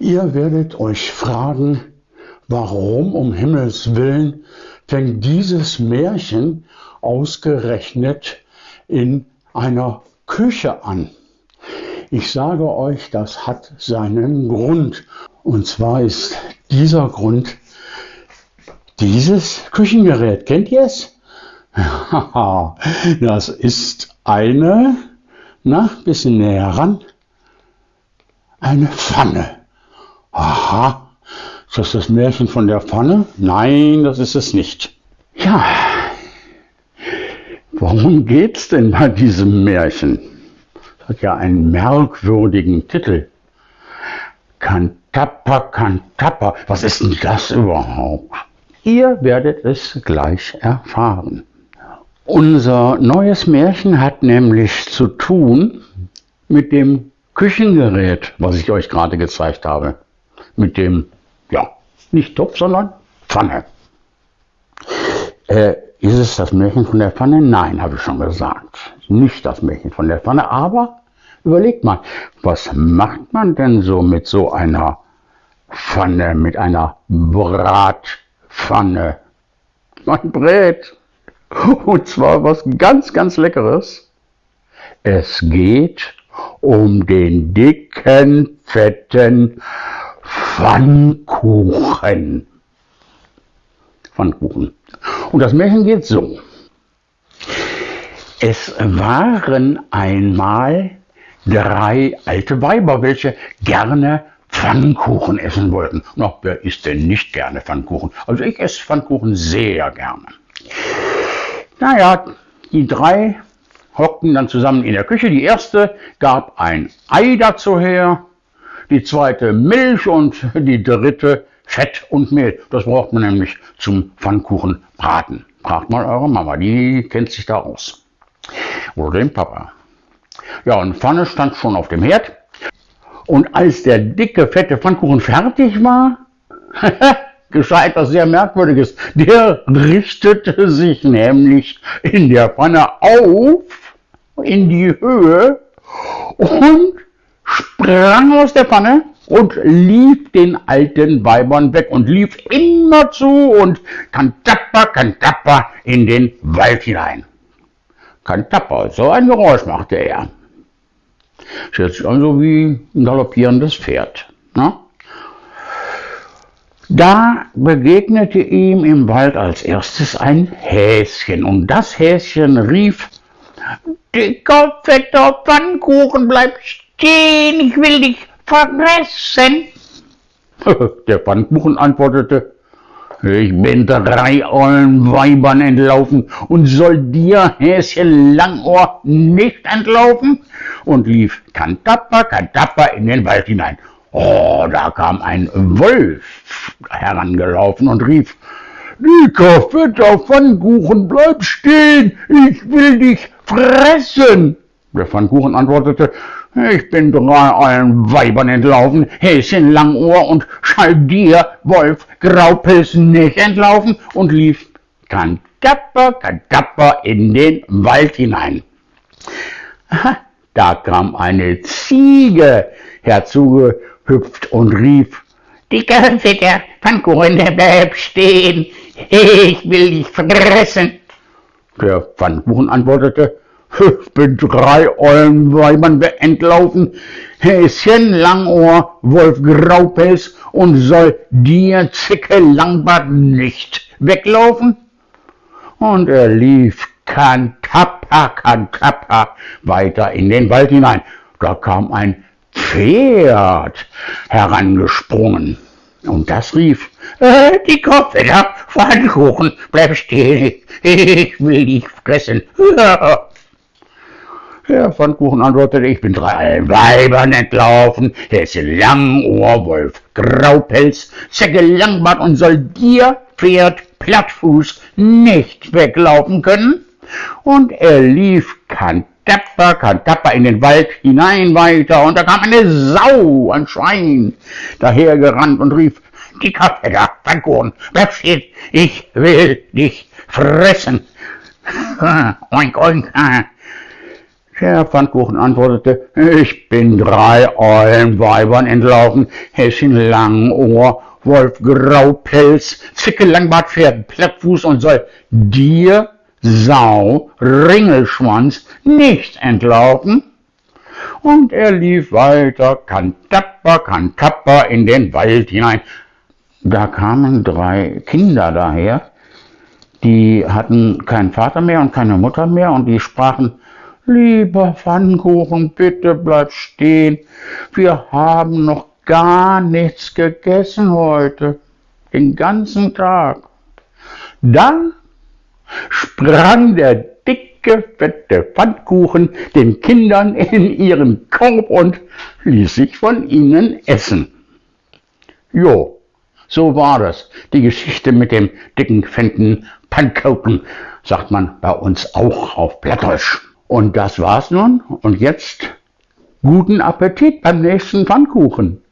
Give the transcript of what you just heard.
Ihr werdet euch fragen, warum um Himmels willen fängt dieses Märchen ausgerechnet in einer Küche an. Ich sage euch, das hat seinen Grund. Und zwar ist dieser Grund dieses Küchengerät. Kennt ihr es? das ist eine, na, bisschen näher ran, eine Pfanne. Aha, ist das das Märchen von der Pfanne? Nein, das ist es nicht. Ja, worum geht's denn bei diesem Märchen? Das hat ja einen merkwürdigen Titel. Kantappa, Kantappa, was ist denn das überhaupt? Ihr werdet es gleich erfahren. Unser neues Märchen hat nämlich zu tun mit dem Küchengerät, was ich euch gerade gezeigt habe mit dem, ja, nicht Topf, sondern Pfanne. Äh, ist es das Märchen von der Pfanne? Nein, habe ich schon gesagt. Nicht das Märchen von der Pfanne, aber überlegt mal, was macht man denn so mit so einer Pfanne, mit einer Bratpfanne? Man brät. Und zwar was ganz, ganz Leckeres. Es geht um den dicken, fetten Pfannkuchen. Pfannkuchen. Und das Märchen geht so. Es waren einmal drei alte Weiber, welche gerne Pfannkuchen essen wollten. Na, wer isst denn nicht gerne Pfannkuchen? Also ich esse Pfannkuchen sehr gerne. Naja, die drei hockten dann zusammen in der Küche. Die erste gab ein Ei dazu her die zweite Milch und die dritte Fett und Mehl. Das braucht man nämlich zum Pfannkuchen braten. Fragt mal eure Mama, die kennt sich da aus. Oder den Papa. Ja, und Pfanne stand schon auf dem Herd. Und als der dicke, fette Pfannkuchen fertig war, geschah etwas sehr Merkwürdiges. Der richtete sich nämlich in der Pfanne auf, in die Höhe und sprang aus der Pfanne und lief den alten Weibern weg und lief immer zu und kantapper, kantapper in den Wald hinein. Kantapper, so ein Geräusch machte er. Das hört sich an so wie ein galoppierendes Pferd. Ne? Da begegnete ihm im Wald als erstes ein Häschen und das Häschen rief, Dicker, fetter Pfannkuchen, bleib stehen, ich will dich vergessen. Der Pfannkuchen antwortete, ich bin drei ollen Weibern entlaufen und soll dir, Häschen Langohr, nicht entlaufen? Und lief kantapper, kantapper in den Wald hinein. Oh, da kam ein Wolf herangelaufen und rief, Dicker, fetter Pfannkuchen, bleib stehen, ich will dich fressen. Der Pfannkuchen antwortete, ich bin drei allen Weibern entlaufen, Häschen Langohr und schall dir, Wolf Graupels, nicht entlaufen und lief kantapper, kantapper in den Wald hinein. Da kam eine Ziege herzugehüpft und rief, Dicker, fetter Pfannkuchen, bleib stehen, ich will dich fressen. Der Pfannkuchen antwortete, ich bin drei ollen Weibern entlaufen, Häschen Langohr, Wolf Graupelz und soll dir Zicke Langbart nicht weglaufen? Und er lief kantappa, kantappa weiter in den Wald hinein. Da kam ein Pferd herangesprungen. Und das rief, äh, die Kopfhörer, Pfannkuchen, bleib stehen, ich will dich fressen. Der Pfannkuchen antwortete, ich bin drei Weibern entlaufen, Häschen Langohr, Wolf Graupelz, Zecke Langbart und soll dir, Pferd Plattfuß, nicht weglaufen können? Und er lief kantapper, kantapper in den Wald hinein weiter, und da kam eine Sau, ein Schwein, dahergerannt und rief, dicker Fetter, Pfannkuchen, bleib stehen, ich will dich fressen. oink, oink, Der Pfannkuchen antwortete, ich bin drei Eulenweibern entlaufen, Häschen Langohr, Wolf Graupelz, Zicke Langbart, Pferd Plattfuß und soll dir, Sau, Ringelschwanz, nicht entlaufen? Und er lief weiter, kantapper, kantapper in den Wald hinein. Da kamen drei Kinder daher, die hatten keinen Vater mehr und keine Mutter mehr und die sprachen, Lieber Pfannkuchen, bitte bleib stehen. Wir haben noch gar nichts gegessen heute. Den ganzen Tag. Dann sprang der dicke, fette Pfannkuchen den Kindern in ihren Korb und ließ sich von ihnen essen. Jo, so war das. Die Geschichte mit dem dicken, fetten Pfannkuchen, sagt man bei uns auch auf Plattdeutsch. Und das war's nun. Und jetzt guten Appetit beim nächsten Pfannkuchen.